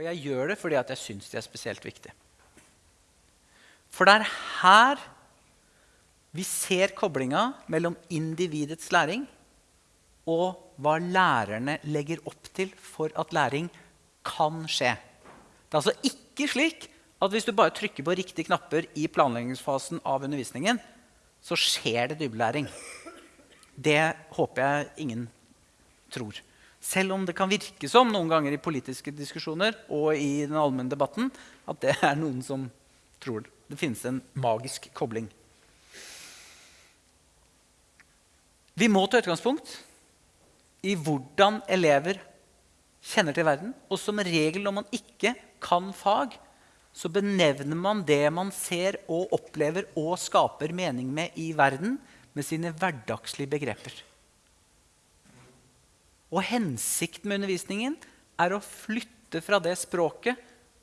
Og jeg gjør det fordi at jeg syns de er spesielt viktige. For det er her vi ser koblinga mellom individets læring og hva lærerne legger opp til for at læring kan skje. Det er altså ikke slik at hvis du bare trykker på riktige knapper i planleggingsfasen av undervisningen, så skjer det dybdelæring. Det håper jeg ingen tror. Selv om det kan virke som noen ganger i politiske diskusjoner og i den allmenne debatten at det er noen som tror det. Finnes en magisk kobling. Vi må ta utgangspunkt i hvordan elever kjenner til verden. Og som regel når man ikke kan fag, så benevner man det man ser og opplever og skaper mening med i verden, med sine hverdagslige begreper. Og hensikten med undervisningen er å flytte fra det språket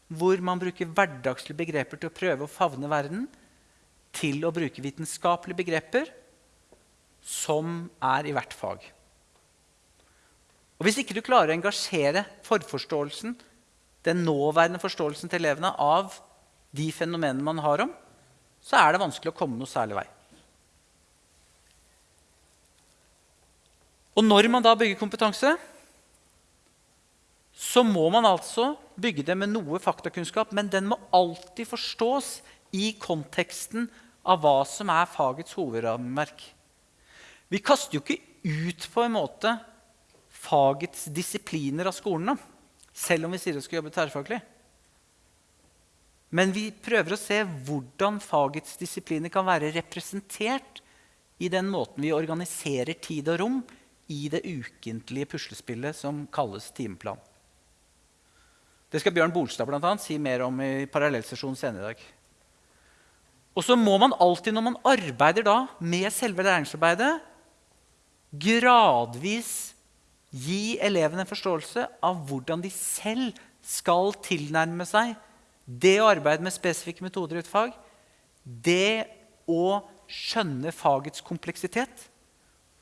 hvor man bruker hverdagslige begreper til å prøve å favne verden, til å bruke vitenskapelige begreper som er i hvert fag. Og Hvis ikke du klarer å engasjere forforståelsen, den nåværende forståelsen til elevene av de fenomenene man har om, så er det vanskelig å komme noe særlig vei. Og når man da bygger kompetanse, så må man altså bygge det med noe faktakunnskap, men den må alltid forstås i konteksten av hva som er fagets hovedrammeverk. Vi kaster jo ikke ut på en måte fagets disipliner av skolene, selv om vi sier vi skal jobbe tverrfaglig. Men vi prøver å se hvordan fagets disipliner kan være representert i den måten vi organiserer tid og rom i det ukentlige puslespillet som kalles timeplan. Det skal Bjørn Bolstad blant annet, si mer om i parallellsesjonen senere i dag. Og så må man alltid, når man arbeider da med selve læringsarbeidet, gradvis gi elevene en forståelse av hvordan de selv skal tilnærme seg det å arbeide med spesifikke metoder i et fag, det å skjønne fagets kompleksitet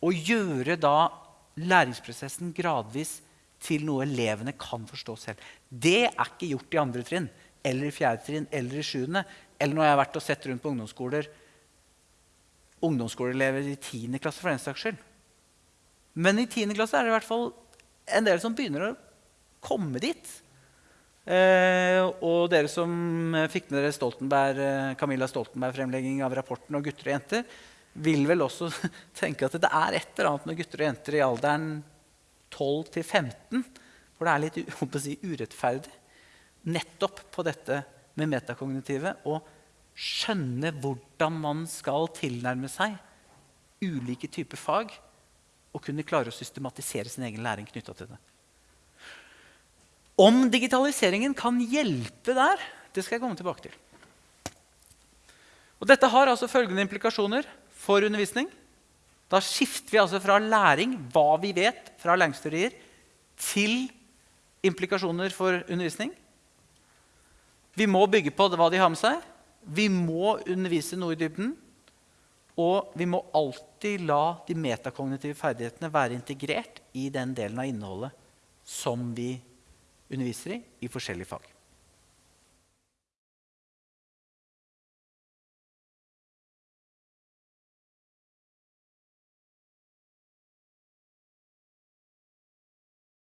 og gjøre da læringsprosessen gradvis til noe elevene kan forstå selv. Det er ikke gjort i andre trinn eller i fjerde trinn eller i sjuende. Eller når jeg har vært og sett rundt på ungdomsskoler, ungdomsskoleelever i tiende klasse for den saks skyld. Men i tiende klasse er det i hvert fall en del som begynner å komme dit. Eh, og dere som fikk med dere Stoltenberg, eh, Camilla Stoltenberg-fremlegging av rapporten og gutter og jenter, vil vel også tenke at det er et eller annet med gutter og jenter i alderen 12 til 15 for det er litt si, urettferdig nettopp på dette med metakognitive å skjønne hvordan man skal tilnærme seg ulike typer fag og kunne klare å systematisere sin egen læring knytta til det. Om digitaliseringen kan hjelpe der, det skal jeg komme tilbake til. Og dette har altså følgende implikasjoner for undervisning. Da skifter vi altså fra læring, hva vi vet fra læringsteorier, til implikasjoner for undervisning. Vi må bygge på hva de har med seg. Vi må undervise noe i dybden. Og vi må alltid la de metakognitive ferdighetene være integrert i den delen av innholdet som vi underviser i i forskjellige fag.